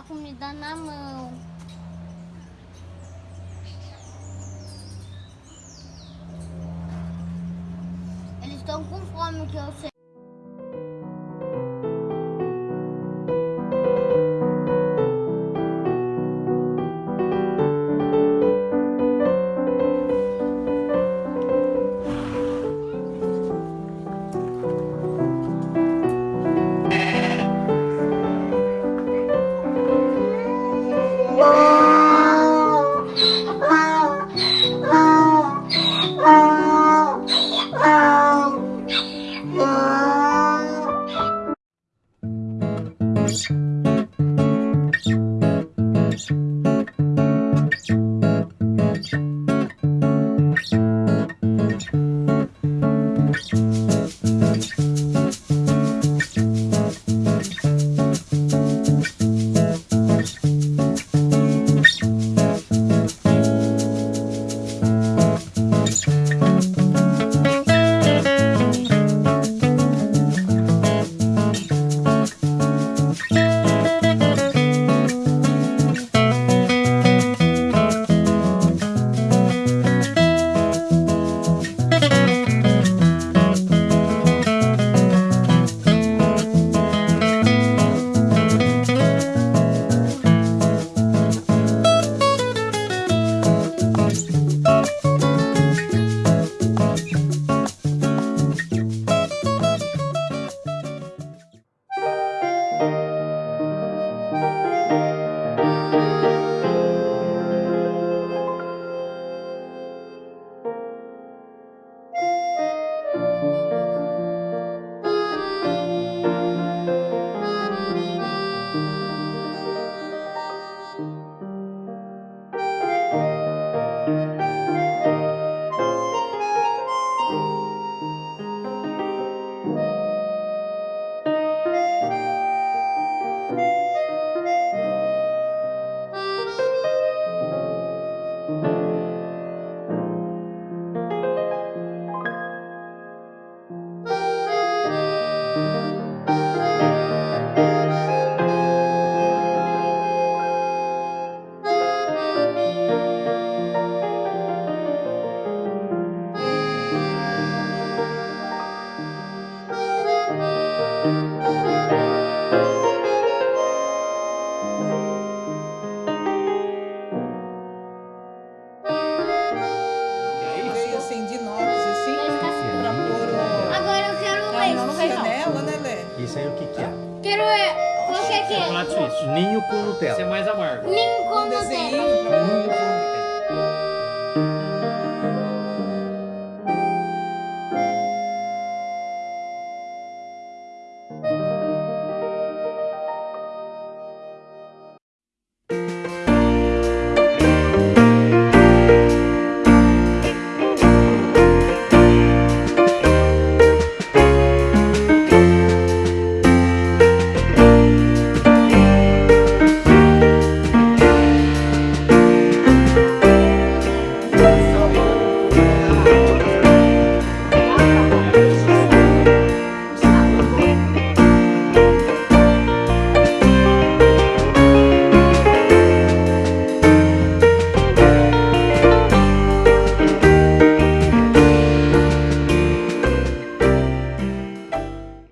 Dar comida na mão. Eles estão com fome, que eu sei. Não, né, Lê? Isso aí o que que é? Quero é. Qual que é que é? Chocolate suíço. Ninho com Esse é Nutella. mais amargo. Ninho Um com. Nutella.